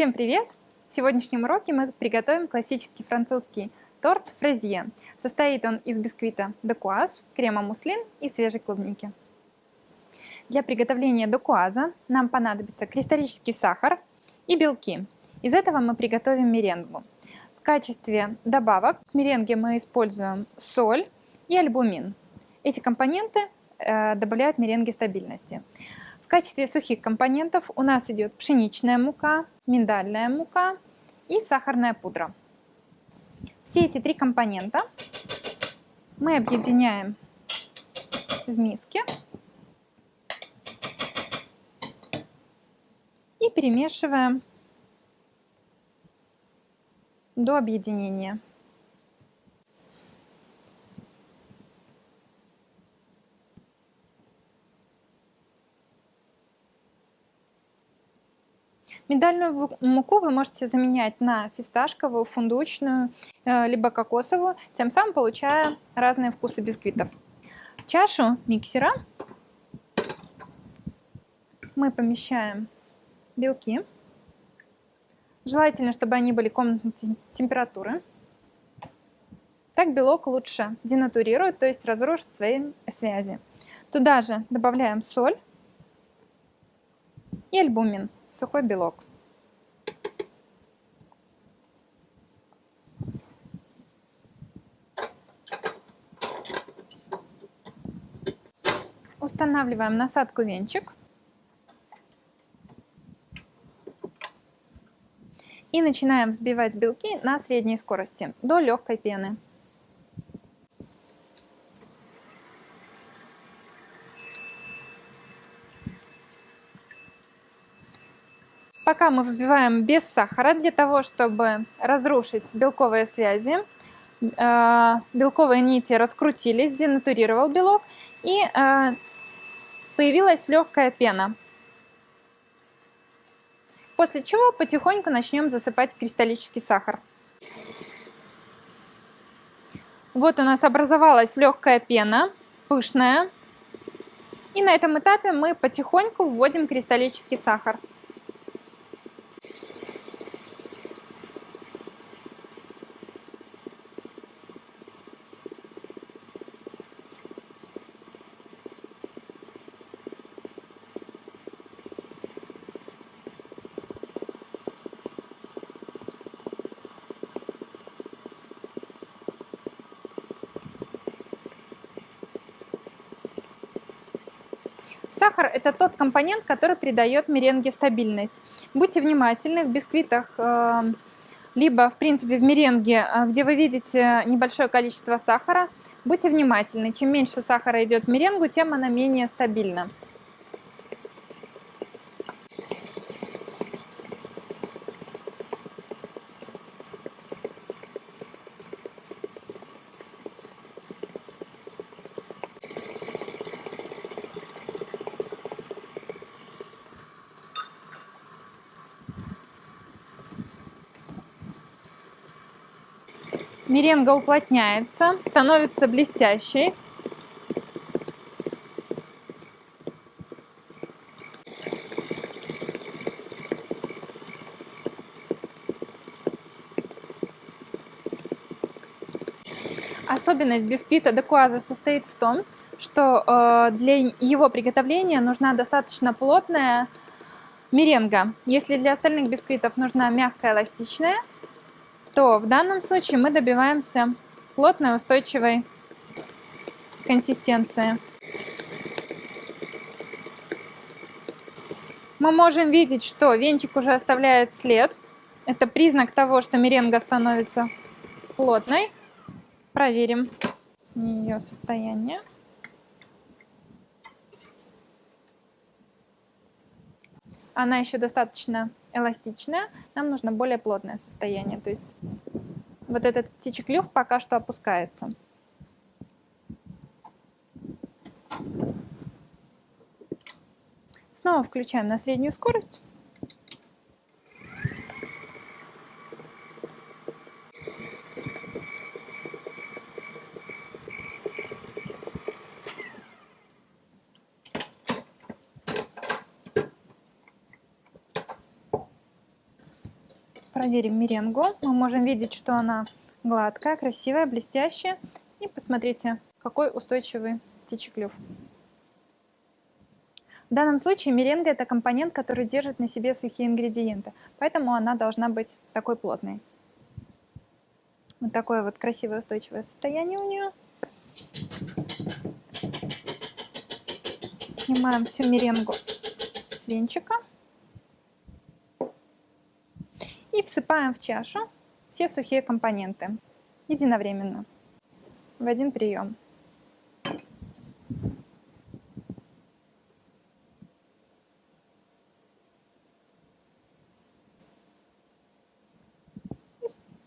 Всем привет! В сегодняшнем уроке мы приготовим классический французский торт фразье. Состоит он из бисквита декуаз, крема муслин и свежей клубники. Для приготовления декуаза нам понадобится кристаллический сахар и белки. Из этого мы приготовим меренгу. В качестве добавок к меренге мы используем соль и альбумин. Эти компоненты э, добавляют меренге стабильности. В качестве сухих компонентов у нас идет пшеничная мука, миндальная мука и сахарная пудра. Все эти три компонента мы объединяем в миске и перемешиваем до объединения. Миндальную муку вы можете заменять на фисташковую, фундучную, э, либо кокосовую, тем самым получая разные вкусы бисквитов. В чашу миксера мы помещаем белки. Желательно, чтобы они были комнатной температуры. Так белок лучше денатурирует, то есть разрушит свои связи. Туда же добавляем соль и альбумин сухой белок. Устанавливаем насадку венчик. И начинаем взбивать белки на средней скорости до легкой пены. Мы взбиваем без сахара, для того, чтобы разрушить белковые связи, э, белковые нити раскрутились, денатурировал белок, и э, появилась легкая пена. После чего потихоньку начнем засыпать кристаллический сахар. Вот у нас образовалась легкая пена, пышная. И на этом этапе мы потихоньку вводим кристаллический сахар. Сахар – это тот компонент, который придает меренге стабильность. Будьте внимательны, в бисквитах, э, либо, в принципе, в меренге, э, где вы видите небольшое количество сахара, будьте внимательны. Чем меньше сахара идет в меренгу, тем она менее стабильна. Меренга уплотняется, становится блестящей. Особенность бисквита декуаза состоит в том, что э, для его приготовления нужна достаточно плотная меренга. Если для остальных бисквитов нужна мягкая эластичная, то в данном случае мы добиваемся плотной устойчивой консистенции. Мы можем видеть, что венчик уже оставляет след. Это признак того, что меренга становится плотной. Проверим ее состояние. Она еще достаточно эластичная, нам нужно более плотное состояние. То есть вот этот птичий клюв пока что опускается. Снова включаем на среднюю скорость. Проверим меренгу. Мы можем видеть, что она гладкая, красивая, блестящая. И посмотрите, какой устойчивый птичий клюв. В данном случае меренга это компонент, который держит на себе сухие ингредиенты, поэтому она должна быть такой плотной. Вот такое вот красивое устойчивое состояние у нее. Снимаем всю меренгу с венчика. И всыпаем в чашу все сухие компоненты единовременно в один прием.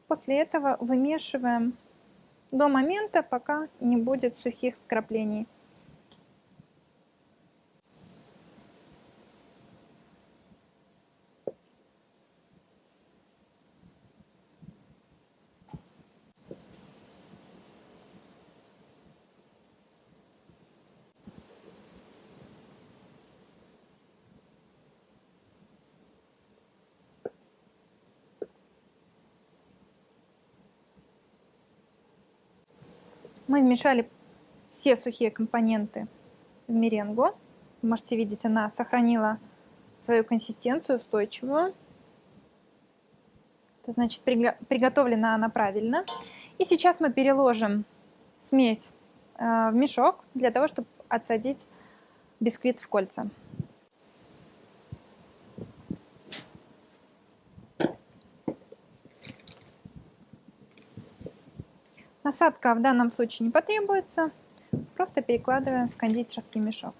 После этого вымешиваем до момента, пока не будет сухих вкраплений. Мы вмешали все сухие компоненты в меренгу. Вы можете видеть, она сохранила свою консистенцию устойчивую. Это значит, приготовлена она правильно. И сейчас мы переложим смесь э, в мешок для того, чтобы отсадить бисквит в кольца. Насадка в данном случае не потребуется, просто перекладываем в кондитерский мешок.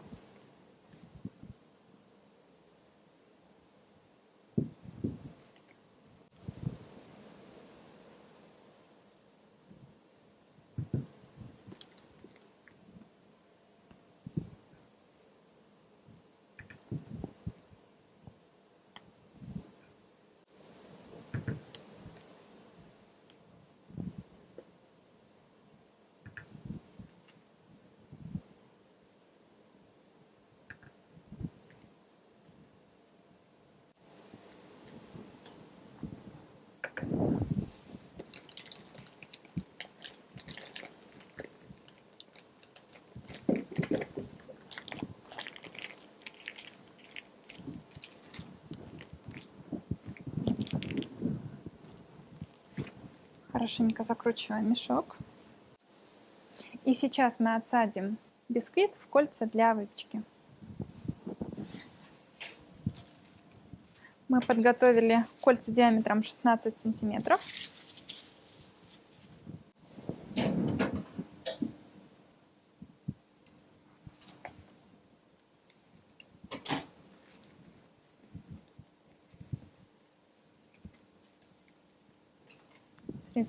Хорошенько закручиваем мешок. И сейчас мы отсадим бисквит в кольца для выпечки. Мы подготовили кольца диаметром 16 сантиметров.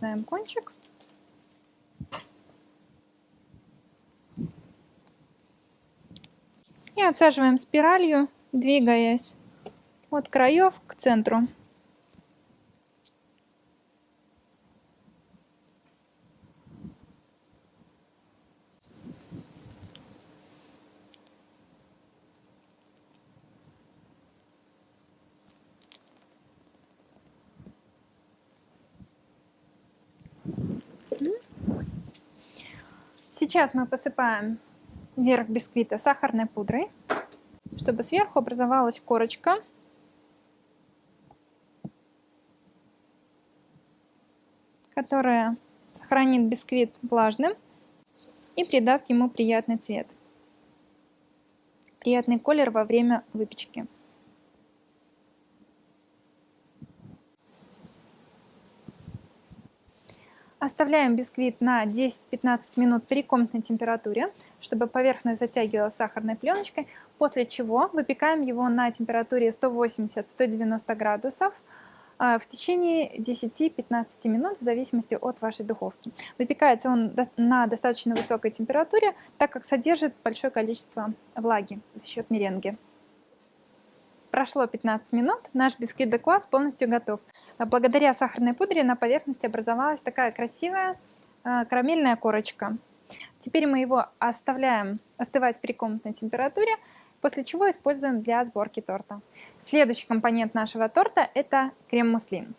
Срезаем кончик. И отсаживаем спиралью, двигаясь от краев к центру. Сейчас мы посыпаем верх бисквита сахарной пудрой, чтобы сверху образовалась корочка. которая сохранит бисквит влажным и придаст ему приятный цвет, приятный колер во время выпечки. Оставляем бисквит на 10-15 минут при комнатной температуре, чтобы поверхность затягивалась сахарной пленочкой, после чего выпекаем его на температуре 180-190 градусов а, в течение 10-15 минут в зависимости от вашей духовки. Выпекается он на достаточно высокой температуре, так как содержит большое количество влаги за счет меренги. Прошло 15 минут, наш бисквит де квас полностью готов. Благодаря сахарной пудре на поверхности образовалась такая красивая э, карамельная корочка. Теперь мы его оставляем остывать при комнатной температуре, после чего используем для сборки торта. Следующий компонент нашего торта – это крем-муслин.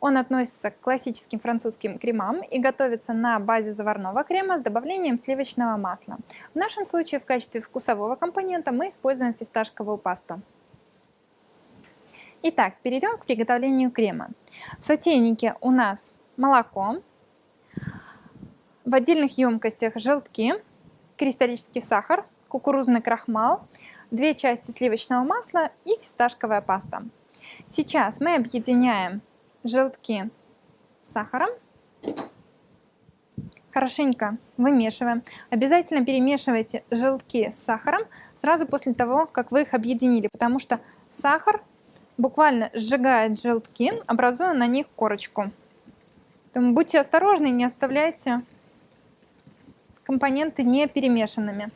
Он относится к классическим французским кремам и готовится на базе заварного крема с добавлением сливочного масла. В нашем случае в качестве вкусового компонента мы используем фисташковую пасту. Итак, перейдем к приготовлению крема. В сотейнике у нас молоко, в отдельных емкостях желтки, кристаллический сахар, кукурузный крахмал, две части сливочного масла и фисташковая паста. Сейчас мы объединяем желтки с сахаром, хорошенько вымешиваем. Обязательно перемешивайте желтки с сахаром сразу после того, как вы их объединили, потому что сахар буквально сжигает желтки, образуя на них корочку. Поэтому будьте осторожны, не оставляйте компоненты не перемешанными.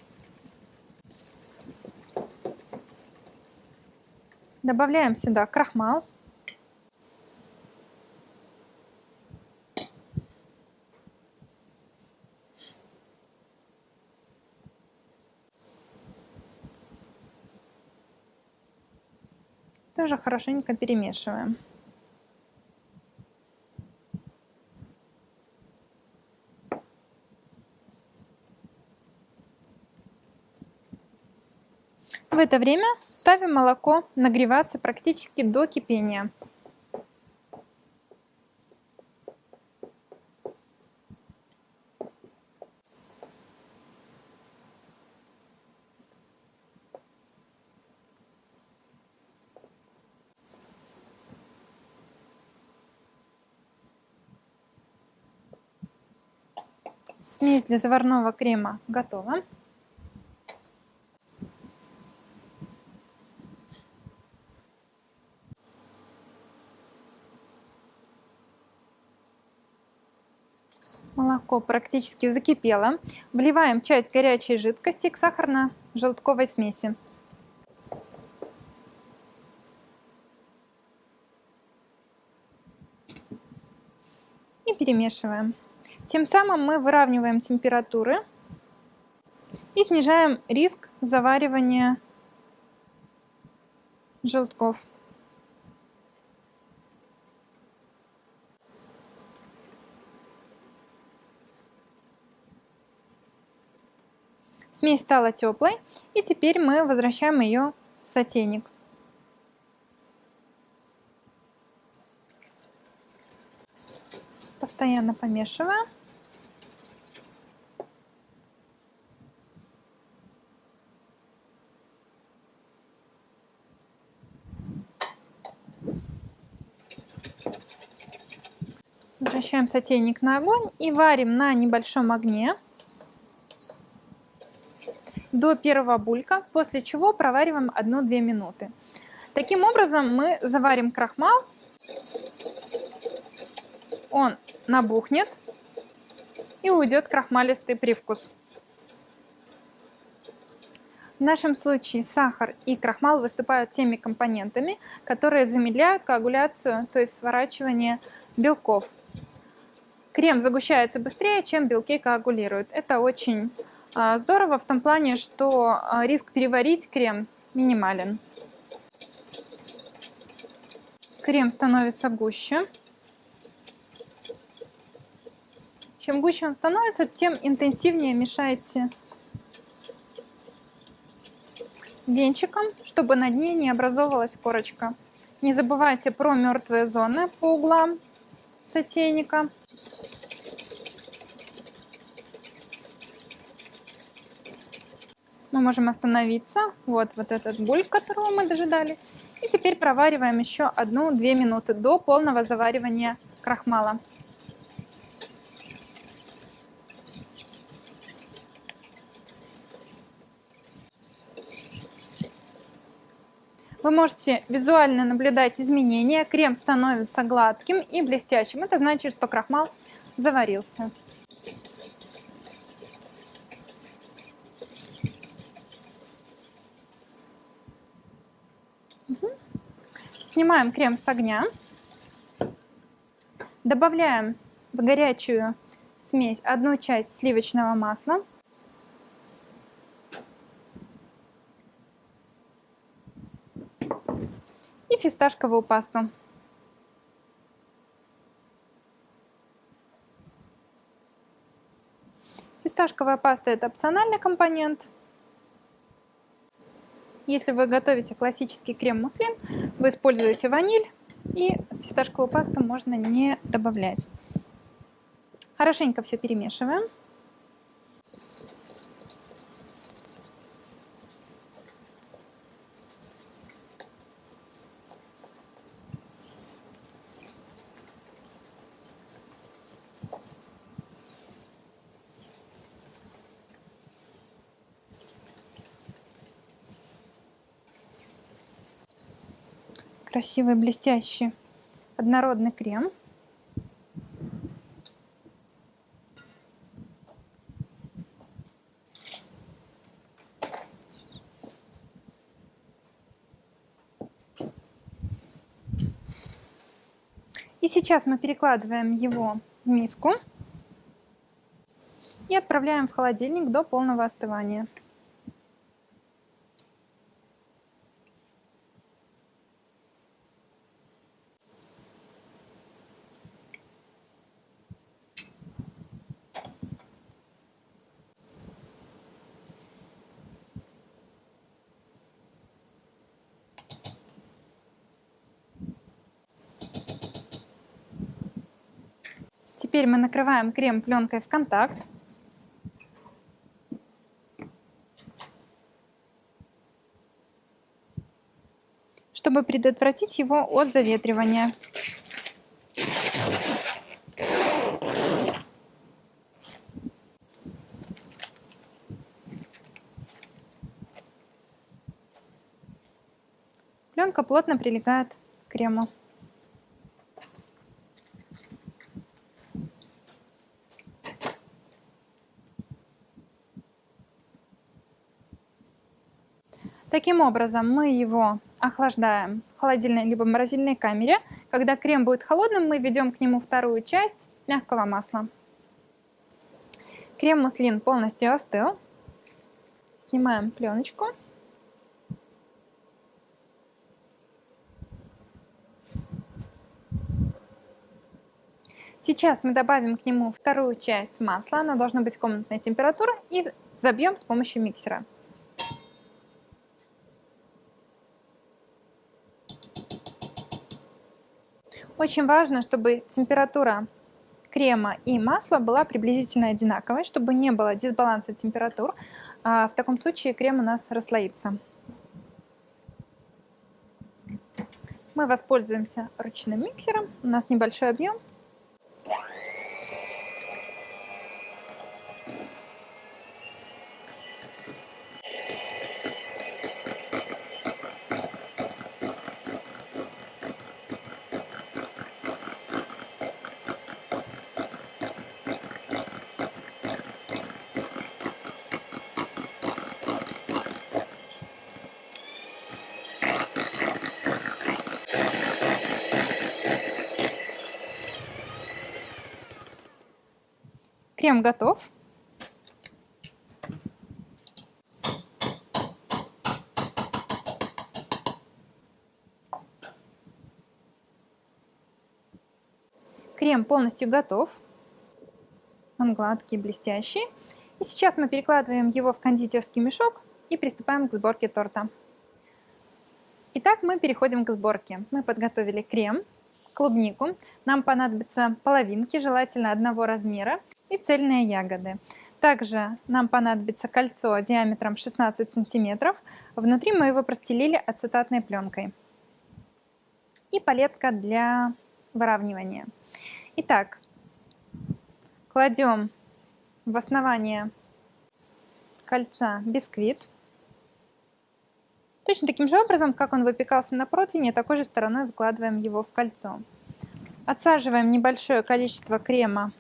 Добавляем сюда крахмал. Тоже хорошенько перемешиваем. В это время ставим молоко нагреваться практически до кипения. Для заварного крема готова. Молоко практически закипело. Вливаем часть горячей жидкости к сахарно-желтковой смеси. И перемешиваем. Тем самым мы выравниваем температуры и снижаем риск заваривания желтков. Смесь стала теплой, и теперь мы возвращаем ее в сотейник. Постоянно помешивая. Возвращаем сотейник на огонь и варим на небольшом огне до первого булька, после чего провариваем 1-2 минуты. Таким образом мы заварим крахмал, он набухнет и уйдет крахмалистый привкус. В нашем случае сахар и крахмал выступают теми компонентами, которые замедляют коагуляцию, то есть сворачивание белков. Крем загущается быстрее, чем белки коагулируют. Это очень а, здорово в том плане, что а, риск переварить крем минимален. Крем становится гуще. Чем гуще он становится, тем интенсивнее мешайте венчиком, чтобы на дне не образовалась корочка. Не забывайте про мертвые зоны по углам сотейника. Мы можем остановиться. Вот, вот этот бульк, которого мы дожидали. И теперь провариваем еще одну-две минуты до полного заваривания крахмала. Вы можете визуально наблюдать изменения. Крем становится гладким и блестящим. Это значит, что крахмал заварился. Снимаем крем с огня. Добавляем в горячую смесь одну часть сливочного масла. и фисташковую пасту. Фисташковая паста – это опциональный компонент. Если вы готовите классический крем-муслин, вы используете ваниль, и фисташковую пасту можно не добавлять. Хорошенько все перемешиваем. Красивый блестящий однородный крем. И сейчас мы перекладываем его в миску и отправляем в холодильник до полного остывания. Теперь мы накрываем крем пленкой в контакт. чтобы предотвратить его от заветривания. Пленка плотно прилегает к крему. Таким образом, мы его охлаждаем в холодильной либо морозильной камере. Когда крем будет холодным, мы введем к нему вторую часть мягкого масла. Крем-муслин полностью остыл. Снимаем пленочку. Сейчас мы добавим к нему вторую часть масла, она должна быть комнатной температуры, и забьем с помощью миксера. Очень важно, чтобы температура крема и масла была приблизительно одинаковой, чтобы не было дисбаланса температур. А в таком случае крем у нас расслоится. Мы воспользуемся ручным миксером. У нас небольшой объем. Крем готов. Крем полностью готов. Он гладкий, блестящий. И сейчас мы перекладываем его в кондитерский мешок и приступаем к сборке торта. Итак, мы переходим к сборке. Мы подготовили крем, клубнику. Нам понадобятся половинки, желательно одного размера и цельные ягоды. Также нам понадобится кольцо диаметром 16 сантиметров. Внутри мы его простелили ацетатной пленкой. И палетка для выравнивания. Итак, кладем в основание кольца бисквит. Точно таким же образом, как он выпекался на противне, такой же стороной выкладываем его в кольцо. Отсаживаем небольшое количество крема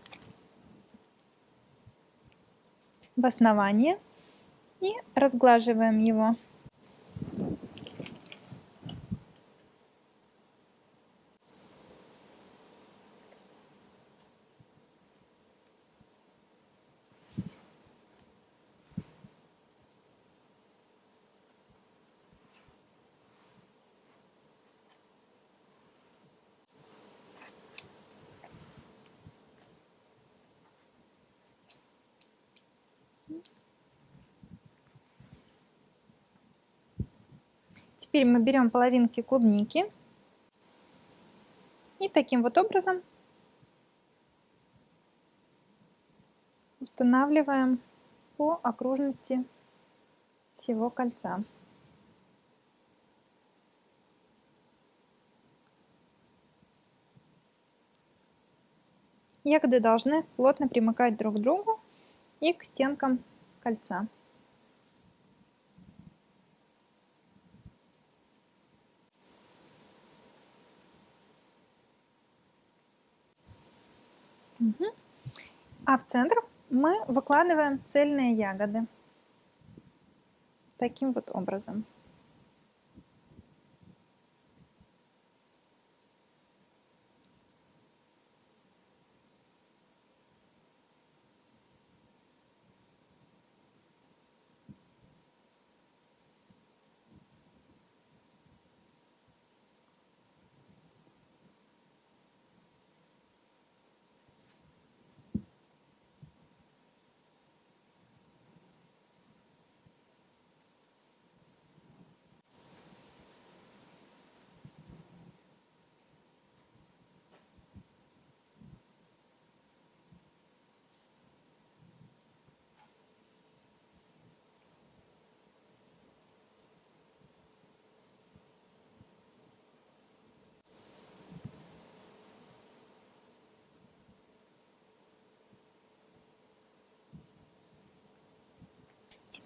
в основание и разглаживаем его. Теперь мы берем половинки клубники и таким вот образом устанавливаем по окружности всего кольца. Ягоды должны плотно примыкать друг к другу и к стенкам кольца. А в центр мы выкладываем цельные ягоды таким вот образом.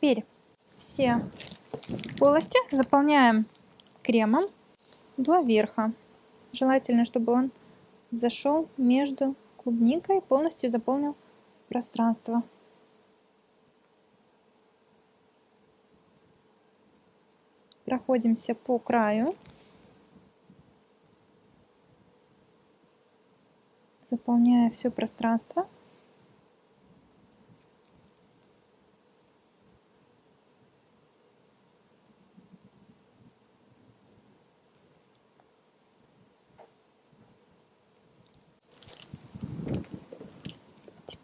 Теперь все полости заполняем кремом до верха. Желательно, чтобы он зашел между клубникой, полностью заполнил пространство. Проходимся по краю. Заполняя все пространство.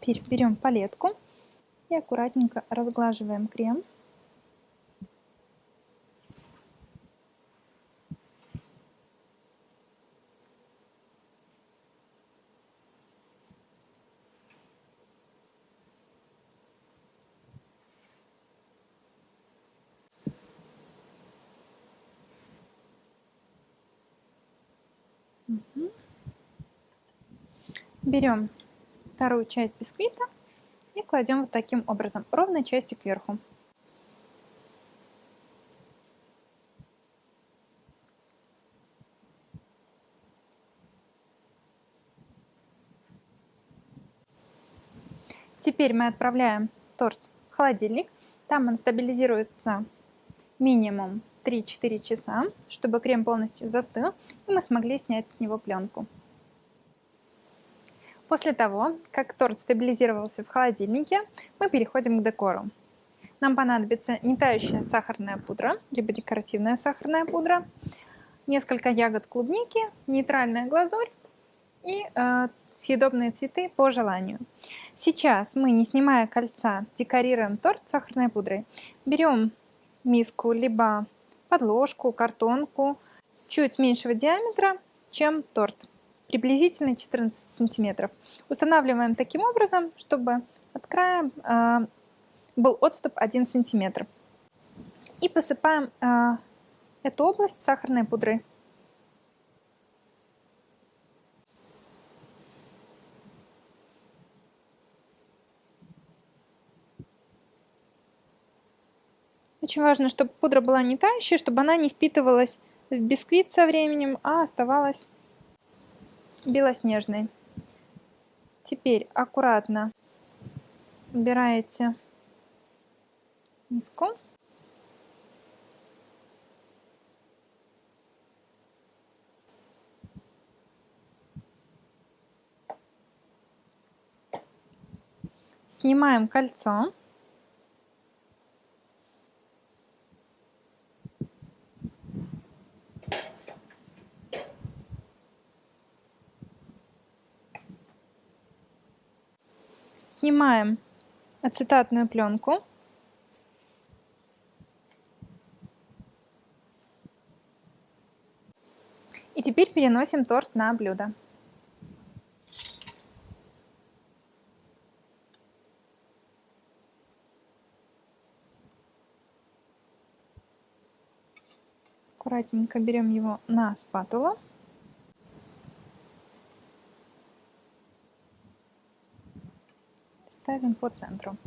Теперь берем палетку и аккуратненько разглаживаем крем. Берем вторую часть бисквита и кладем вот таким образом, ровной частью кверху. Теперь мы отправляем торт в холодильник. Там он стабилизируется минимум 3-4 часа, чтобы крем полностью застыл, и мы смогли снять с него пленку. После того, как торт стабилизировался в холодильнике, мы переходим к декору. Нам понадобится не тающая сахарная пудра, либо декоративная сахарная пудра, несколько ягод клубники, нейтральная глазурь и э, съедобные цветы по желанию. Сейчас мы, не снимая кольца, декорируем торт сахарной пудрой. Берем миску, либо подложку, картонку, чуть меньшего диаметра, чем торт приблизительно 14 сантиметров. Устанавливаем таким образом, чтобы от края э, был отступ 1 сантиметр. И посыпаем э, эту область сахарной пудрой. Очень важно, чтобы пудра была не тающая, чтобы она не впитывалась в бисквит со временем, а оставалась белоснежный. Теперь аккуратно убираете миску. Снимаем кольцо. Снимаем ацетатную пленку. И теперь переносим торт на блюдо. Аккуратненько берем его на спатулу. Ставим по центру.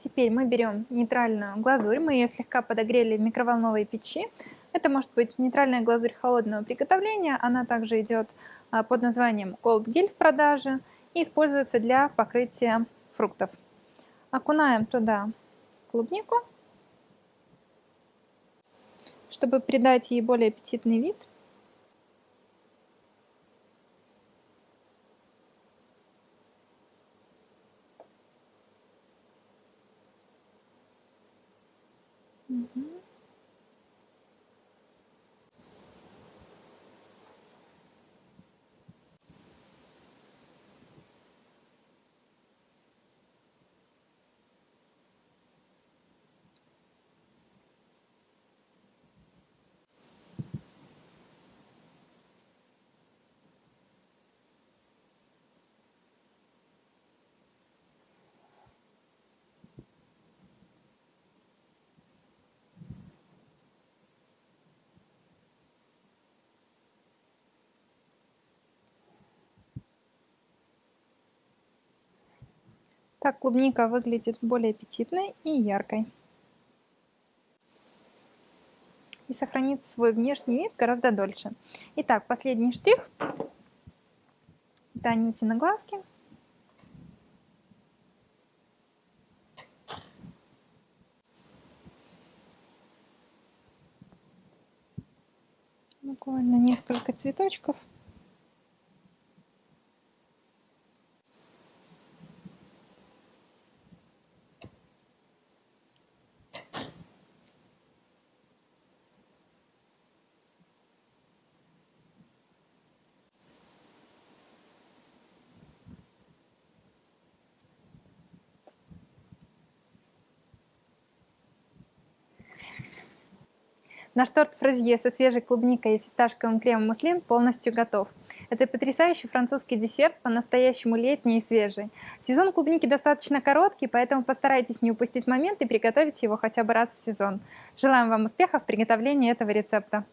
Теперь мы берем нейтральную глазурь, мы ее слегка подогрели в микроволновой печи. Это может быть нейтральная глазурь холодного приготовления, она также идет а, под названием Gold Gill в продаже и используется для покрытия фруктов. Окунаем туда клубнику, чтобы придать ей более аппетитный вид. Так клубника выглядит более аппетитной и яркой. И сохранит свой внешний вид гораздо дольше. Итак, последний штрих. Это Анютины глазки. Буквально несколько цветочков. Наш торт фразье со свежей клубникой и фисташковым кремом муслин полностью готов. Это потрясающий французский десерт, по-настоящему летний и свежий. Сезон клубники достаточно короткий, поэтому постарайтесь не упустить момент и приготовить его хотя бы раз в сезон. Желаем вам успехов в приготовлении этого рецепта.